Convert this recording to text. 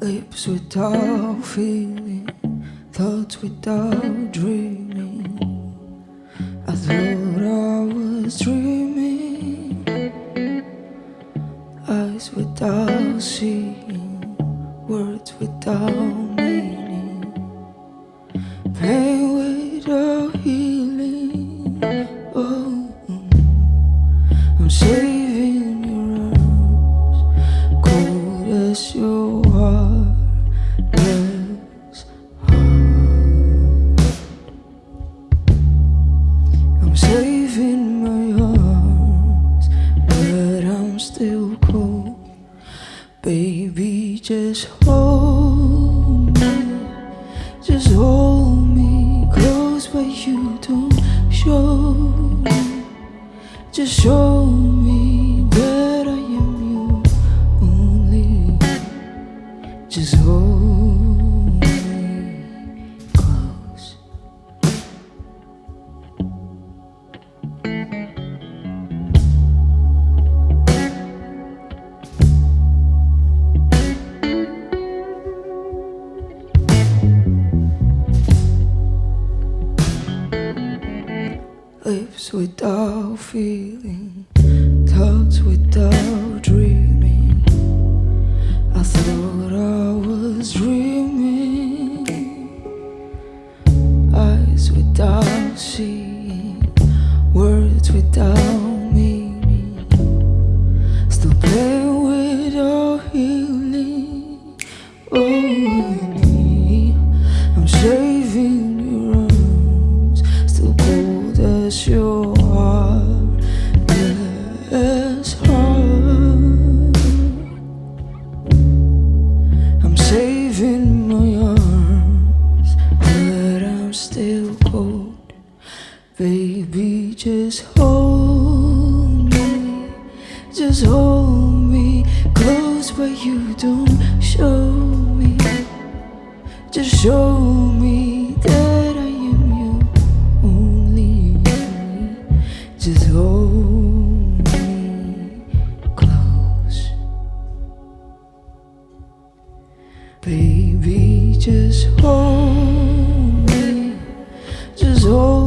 Lips without feeling, thoughts without dreaming. I thought I was dreaming. Eyes without seeing, words without cold as your heart. Yes, I'm saving my arms, but I'm still cold. Baby, just hold me, just hold me close, but you don't show. me. Just show me Lips without feeling, thoughts without dreaming. I thought I was dreaming. Eyes without seeing, words without Yes, heart. I'm saving my arms, but I'm still cold. Baby, just hold me, just hold me close, but you don't show me. Just show me Baby, just hold me, just hold